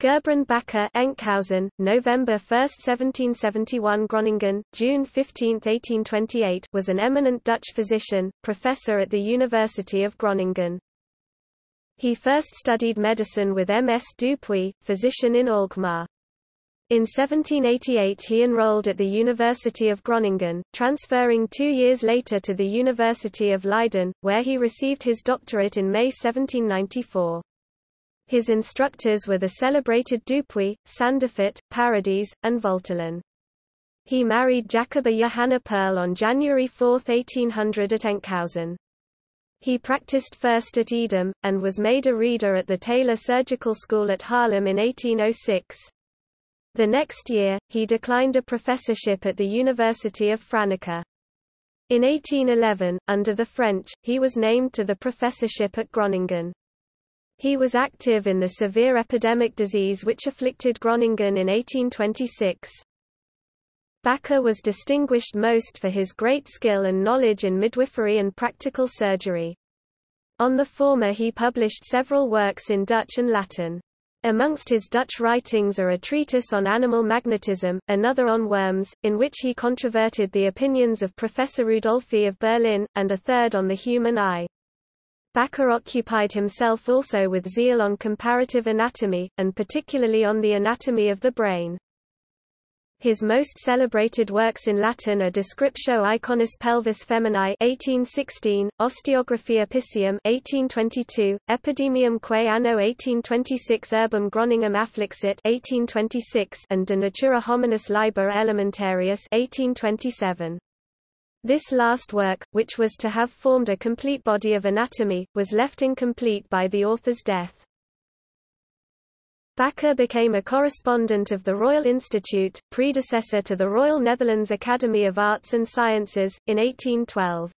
Gerbrand Bakker Enkhuizen, November 1, 1771 Groningen, June 15, 1828 was an eminent Dutch physician, professor at the University of Groningen. He first studied medicine with M. S. Dupuy, physician in Alkmaar. In 1788 he enrolled at the University of Groningen, transferring two years later to the University of Leiden, where he received his doctorate in May 1794. His instructors were the celebrated Dupuy, Sandifort, Paradis, and Voltelen. He married Jacoba Johanna Pearl on January 4, 1800 at Enkhuizen. He practiced first at Edam, and was made a reader at the Taylor Surgical School at Haarlem in 1806. The next year, he declined a professorship at the University of Franeker. In 1811, under the French, he was named to the professorship at Groningen. He was active in the severe epidemic disease which afflicted Groningen in 1826. Bakker was distinguished most for his great skill and knowledge in midwifery and practical surgery. On the former he published several works in Dutch and Latin. Amongst his Dutch writings are a treatise on animal magnetism, another on worms, in which he controverted the opinions of Professor Rudolphi of Berlin, and a third on the human eye. Bakker occupied himself also with zeal on comparative anatomy, and particularly on the anatomy of the brain. His most celebrated works in Latin are Descriptio Iconis Pelvis Feminae 1816, Osteographia Piscium 1822, Epidemium quae anno 1826 Urbem Groningen afflixit 1826 and De Natura Hominis Liber Elementarius 1827. This last work, which was to have formed a complete body of anatomy, was left incomplete by the author's death. Bakker became a correspondent of the Royal Institute, predecessor to the Royal Netherlands Academy of Arts and Sciences, in 1812.